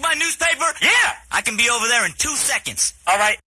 My newspaper? Yeah. I can be over there in two seconds. All right.